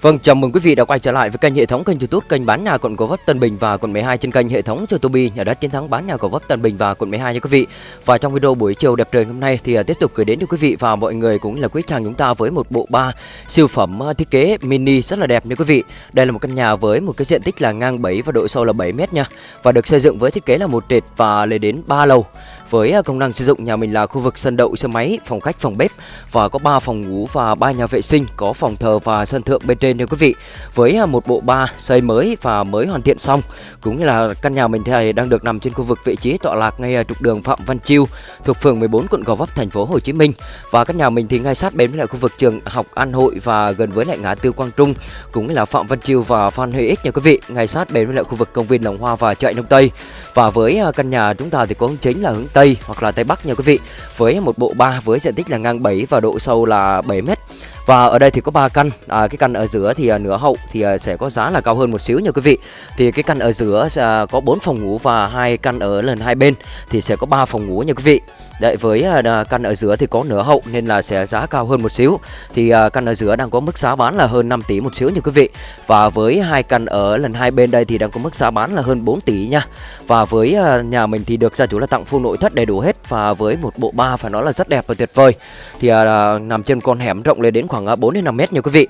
Vâng, chào mừng quý vị đã quay trở lại với kênh hệ thống kênh YouTube kênh bán nhà quận Gò Vấp Tân Bình và quận 12 trên kênh hệ thống YouTube nhà đất chiến thắng bán nhà Gò Vấp Tân Bình và quận 12 nha quý vị. Và trong video buổi chiều đẹp trời hôm nay thì à, tiếp tục gửi đến cho quý vị và mọi người cũng là quý khách hàng chúng ta với một bộ ba siêu phẩm à, thiết kế mini rất là đẹp nha quý vị. Đây là một căn nhà với một cái diện tích là ngang 7 và độ sâu là 7 m nha. Và được xây dựng với thiết kế là một trệt và lên đến 3 lầu. Với à, công năng sử dụng nhà mình là khu vực sân đậu xe máy, phòng khách, phòng bếp và có 3 phòng ngủ và 3 nhà vệ sinh, có phòng thờ và sân thượng bên trên nha quý vị. Với à, một bộ ba xây mới và mới hoàn thiện xong, cũng như là căn nhà mình thì đang được nằm trên khu vực vị trí tọa lạc ngay à, trục đường Phạm Văn Chiêu thuộc phường 14 quận Gò Vấp thành phố Hồ Chí Minh. Và căn nhà mình thì ngay sát bên với lại khu vực trường học An Hội và gần với lại ngã tư Quang Trung, cũng như là Phạm Văn Chiêu và Phan Huy Ích nha quý vị, ngay sát bên với lại khu vực công viên lồng Hoa và chợ Đông Tây. Và với căn nhà chúng ta thì có hướng chính là hướng Tây Tây hoặc là Tây Bắc nha quý vị. Với một bộ ba với diện tích là ngang 7 và độ sâu là 7 mét. Và ở đây thì có 3 căn. À, Cái căn ở giữa thì à, nửa hậu thì à, sẽ có giá là cao hơn một xíu nha quý vị. Thì cái căn ở giữa à, có 4 phòng ngủ và hai căn ở lần hai bên Thì sẽ có 3 phòng ngủ nha quý vị. Đấy với à, căn ở giữa thì có nửa hậu nên là sẽ giá cao hơn một xíu. Thì à, căn ở giữa đang có mức giá bán là hơn 5 tỷ một xíu nha quý vị. Và với hai căn ở lần hai bên đây thì đang có mức giá bán là hơn 4 tỷ nha. Và với à, nhà mình thì được gia chủ là tặng full nội thất đầy đủ hết. Và với một bộ ba phải nói là rất đẹp và tuyệt vời. Thì uh, nằm trên con hẻm rộng lên đến khoảng 4 đến 5 mét nha quý vị.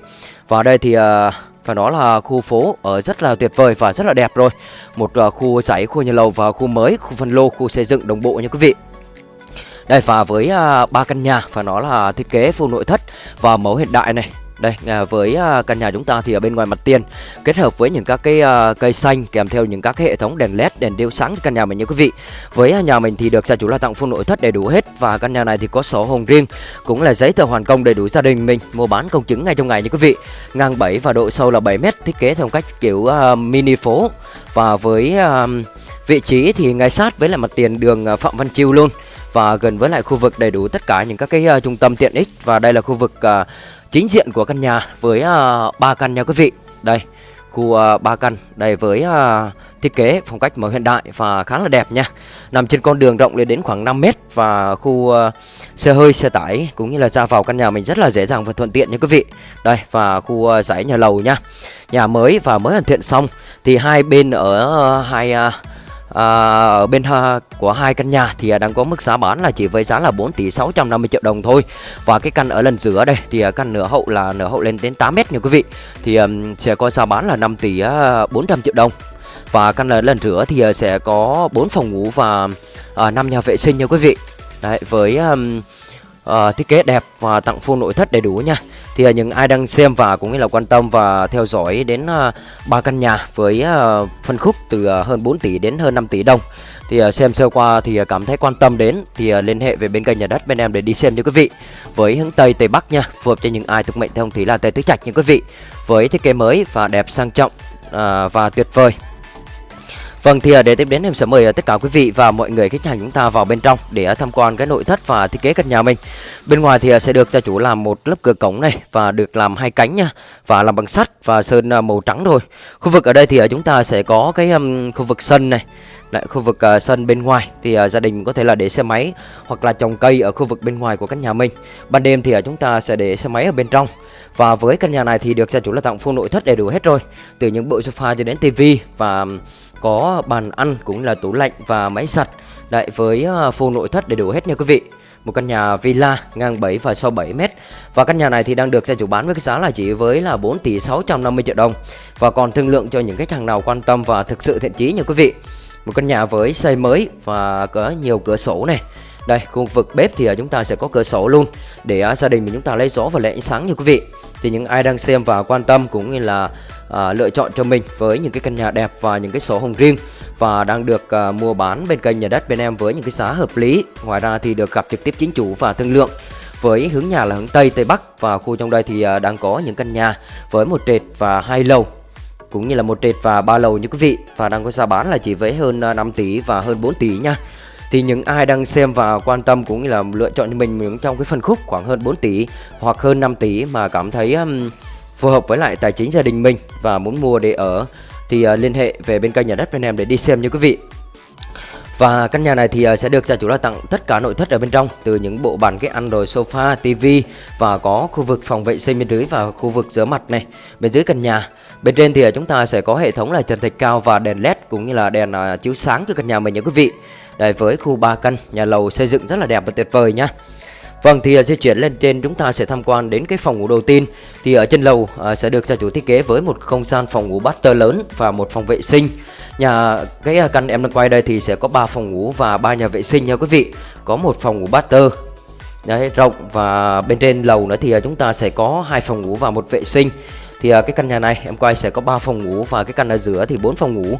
Và đây thì uh, và nó là khu phố ở rất là tuyệt vời và rất là đẹp rồi. Một khu giải, khu nhà lầu và khu mới, khu phân lô, khu xây dựng đồng bộ nha quý vị đây, và với à, ba căn nhà và nó là thiết kế full nội thất và mẫu hiện đại này. Đây à, với à, căn nhà chúng ta thì ở bên ngoài mặt tiền, kết hợp với những các cái cây xanh kèm theo những các cái hệ thống đèn led, đèn điêu sáng căn nhà mình nha quý vị. Với nhà mình thì được gia chủ là tặng full nội thất đầy đủ hết và căn nhà này thì có sổ hồng riêng, cũng là giấy tờ hoàn công đầy đủ gia đình mình, mua bán công chứng ngay trong ngày nha quý vị. Ngang 7 và độ sâu là 7 mét, thiết kế theo cách kiểu mini phố. Và với vị trí thì ngay sát với lại mặt tiền đường Phạm Văn Chiêu luôn và gần với lại khu vực đầy đủ tất cả những các cái uh, trung tâm tiện ích. Và đây là khu vực uh, chính diện của căn nhà với ờ, ba uh, căn nha quý vị. Đây khu uh, căn đây với uh, thiết kế phong cách màu hiện đại và khá là đẹp nha. Nằm trên con đường rộng lên đến khoảng 5 mét và khu uh, xe hơi xe tải cũng như là ra vào căn nhà mình rất là dễ dàng và thuận tiện nha quý vị. Đây và khu uh, dãy nhà lầu nha. Nhà mới và mới hoàn thiện xong thì hai bên ở uh, hai uh, à, ở bên ha, của hai căn nhà thì à, đang có mức giá bán là chỉ với giá là 4 tỷ 650 triệu đồng thôi. Và cái căn ở lần giữa đây thì à, căn nửa hậu là nửa hậu lên đến 8 mét nha quý vị. Thì um, sẽ có giá bán là 5 tỷ à, uh, 400 triệu đồng. Và căn ở lần giữa thì sẽ có 4 phòng ngủ và à, 5 nhà vệ sinh nha quý vị. Đấy với um, uh, thiết kế đẹp và tặng full nội thất đầy đủ nha. Thì uh, những ai đang xem và cũng như là quan tâm và theo dõi đến uh, ba căn nhà với uh, phân khúc từ uh, hơn 4 tỷ đến hơn 5 tỷ đồng thì uh, xem sơ qua thì uh, cảm thấy quan tâm đến thì uh, liên hệ về bên kênh nhà đất bên em để đi xem cho quý vị. Với hướng tây tây bắc nha phù hợp cho những ai thuộc mệnh theo thì là tây tứ trạch như quý vị. Với thiết kế mới và đẹp sang trọng uh, và tuyệt vời. Vâng thì à, để tiếp đến em sẽ mời à, tất cả quý vị và mọi người khách hàng chúng ta vào bên trong để à, tham quan cái nội thất và thiết kế căn nhà mình. Bên ngoài thì sẽ được gia chủ làm một lớp cửa cổng này và được làm hai cánh nha và làm bằng sắt và sơn màu trắng rồi. Khu vực ở đây thì chúng ta sẽ có cái khu vực sân này. Lại khu vực uh, sân bên ngoài thì uh, gia đình có thể là để xe máy hoặc là trồng cây ở khu vực bên ngoài của căn nhà mình. Ban đêm thì uh, chúng ta sẽ để xe máy ở bên trong. Và với căn nhà này thì được gia chủ là tặng full nội thất đầy đủ hết rồi. Từ những bộ sofa cho đến tivi và có bàn ăn cũng là tủ lạnh và máy giặt lại với à, full nội thất đầy đủ hết nha quý vị. Một căn nhà villa ngang 7 và sâu 7 mét. Và căn nhà này thì đang được gia chủ bán với cái giá là chỉ với là 4 tỷ 650 triệu đồng. Và còn thương lượng cho những khách hàng nào quan tâm và thực sự thiện chí nha quý vị. Một căn nhà với xây mới và có nhiều cửa sổ này Đây, khu vực bếp thì à, chúng ta sẽ có cửa sổ luôn Để à, gia đình mình chúng ta lấy gió và lấy ánh sáng nha quý vị. Thì những ai đang xem và quan tâm cũng như là à, lựa chọn cho mình với những cái căn nhà đẹp và những cái sổ hồng riêng và đang được à, mua bán bên kênh nhà đất bên em với những cái giá hợp lý. Ngoài ra thì được gặp trực tiếp chính chủ và thương lượng với hướng nhà là hướng Tây Tây Bắc và khu trong đây thì à, đang có những căn nhà với một trệt và hai lầu cũng như là một trệt và ba lầu như quý vị và đang có giá bán là chỉ với hơn à, 5 tỷ và hơn 4 tỷ nha. Thì những ai đang xem và quan tâm cũng như là lựa chọn cho mình những trong cái phân khúc khoảng hơn 4 tỷ hoặc hơn 5 tỷ mà cảm thấy um, phù hợp với lại tài chính gia đình mình và muốn mua để ở thì uh, liên hệ về bên kênh nhà đất bên em để đi xem như quý vị. Và căn nhà này thì ờ, sẽ được gia chủ là tặng tất cả nội thất ở bên trong từ những bộ bàn ghế ăn rồi sofa, tivi và có khu vực phòng vệ sinh bên dưới và khu vực rửa mặt này bên dưới căn nhà. Bên trên thì ờ, chúng ta sẽ có hệ thống là trần thạch cao và đèn led cũng như là đèn chiếu sáng cho căn nhà mình nha quý vị. Đây với khu 3 căn, nhà lầu xây dựng rất là đẹp và tuyệt vời nhá. Vâng thì à, di chuyển lên trên chúng ta sẽ tham quan đến cái phòng ngủ đầu tiên Thì ở trên lầu à, sẽ được gia chủ thiết kế với một không gian phòng ngủ master lớn và một phòng vệ sinh Nhà cái à, căn em đang quay đây thì sẽ có 3 phòng ngủ và ba nhà vệ sinh nha quý vị. Có một phòng ngủ master Đấy, rộng và bên trên lầu nữa thì chúng ta sẽ có hai phòng ngủ và một vệ sinh. Thì cái căn nhà này em quay sẽ có 3 phòng ngủ và cái căn ở giữa thì bốn phòng ngủ.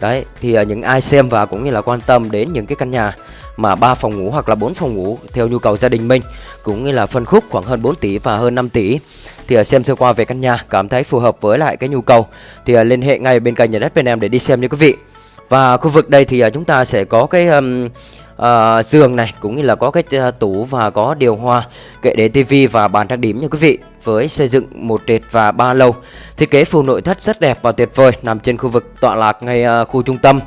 Đấy, thì à, những ai xem và cũng như là quan tâm đến những cái căn nhà mà 3 phòng ngủ hoặc là 4 phòng ngủ theo nhu cầu gia đình mình cũng như là phân khúc khoảng hơn 4 tỷ và hơn 5 tỷ thì à, xem sơ qua về căn nhà cảm thấy phù hợp với lại cái nhu cầu thì à, liên hệ ngay bên kênh nhà đất bên em để đi xem nha quý vị. Và khu vực đây thì chúng ta sẽ có cái um, Ờ, uh, giường này cũng như là có cái ờ, tủ và có điều hòa kệ để tivi và bàn trang điểm nha quý vị với xây dựng một trệt và ba lầu thiết kế full nội thất rất đẹp và tuyệt vời nằm trên khu vực tọa lạc ngay uh, khu trung tâm.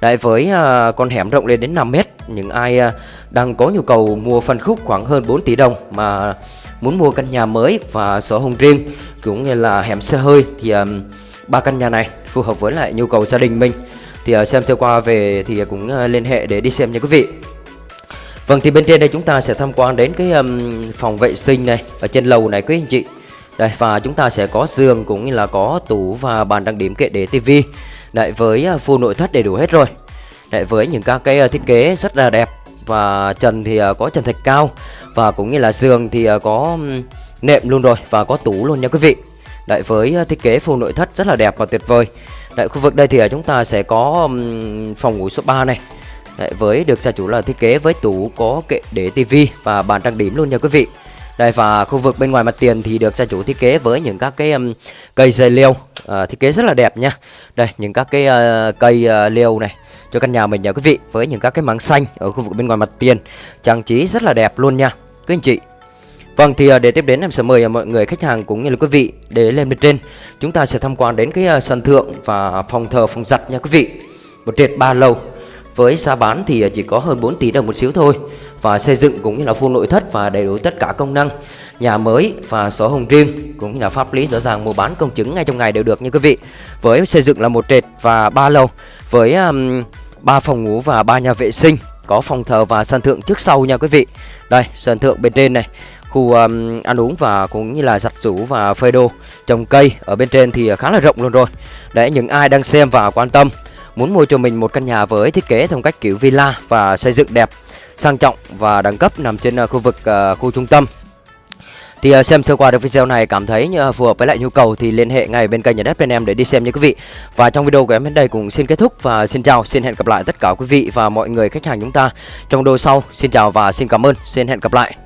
Đấy với uh, con hẻm rộng lên đến 5 mét Những ai uh, đang có nhu cầu mua phân khúc khoảng hơn 4 tỷ đồng Mà muốn mua căn nhà mới và sổ hồng riêng Cũng như là hẻm xe hơi Thì um, ba căn nhà này phù hợp với lại nhu cầu gia đình mình. Thì uh, xem sơ qua về thì cũng uh, liên hệ để đi xem nha quý vị. Vâng thì bên trên đây chúng ta sẽ tham quan đến cái um, phòng vệ sinh này Ở trên lầu này quý anh chị. Đây và chúng ta sẽ có giường cũng như là có tủ và bàn trang điểm kệ để tivi. Đấy với uh, full nội thất đầy đủ hết rồi. Đấy với những các cái uh, thiết kế rất là đẹp Và trần thì uh, có trần thạch cao. Và cũng như là giường thì có nệm luôn rồi Và có tủ luôn nha quý vị. Đấy với thiết kế full nội thất rất là đẹp và tuyệt vời. Đấy khu vực đây thì à, chúng ta sẽ có phòng ngủ số 3 này Đấy, với được gia chủ là thiết kế với tủ có kệ để tivi và bàn trang điểm luôn nha quý vị đây và khu vực bên ngoài mặt tiền thì được gia chủ thiết kế với những các cái um, cây dây liêu uh, à, thiết kế rất là đẹp nha. Đây những các cái uh, cây uh, liêu này cho căn nhà mình nha quý vị với những các cái mảng xanh ở khu vực bên ngoài mặt tiền trang trí rất là đẹp luôn nha quý anh chị. Vâng thì à, để tiếp đến em sẽ mời à, mọi người khách hàng cũng như là quý vị để lên bên trên. Chúng ta sẽ tham quan đến cái à, sân thượng và phòng thờ phòng giặt nha quý vị. Một trệt ba lầu. Với giá bán thì chỉ có hơn 4 tỷ đồng một xíu thôi. Và xây dựng cũng như là full nội thất và đầy đủ tất cả công năng nhà mới và sổ hồng riêng cũng như là pháp lý rõ ràng mua bán công chứng ngay trong ngày đều được nha quý vị. Với xây dựng là một trệt và ba lầu. Với um, 3 phòng ngủ và ba nhà vệ sinh có phòng thờ và sân thượng trước sau nha quý vị. Đây sân thượng bên trên này khu um, ăn uống và cũng như là giặt rũ và phơi đồ trồng cây ở bên trên thì khá là rộng luôn rồi để những ai đang xem và quan tâm muốn mua cho mình một căn nhà với thiết kế theo cách kiểu villa và xây dựng đẹp sang trọng và đẳng cấp nằm trên uh, khu vực uh, khu trung tâm thì uh, xem sơ qua được video này cảm thấy uh, phù hợp với lại nhu cầu thì liên hệ ngay bên kênh nhà đất bên em để đi xem nha quý vị. Và trong video của em đến đây cũng xin kết thúc và xin chào, xin hẹn gặp lại tất cả quý vị và mọi người khách hàng chúng ta trong video sau. Xin chào và xin cảm ơn, xin hẹn gặp lại.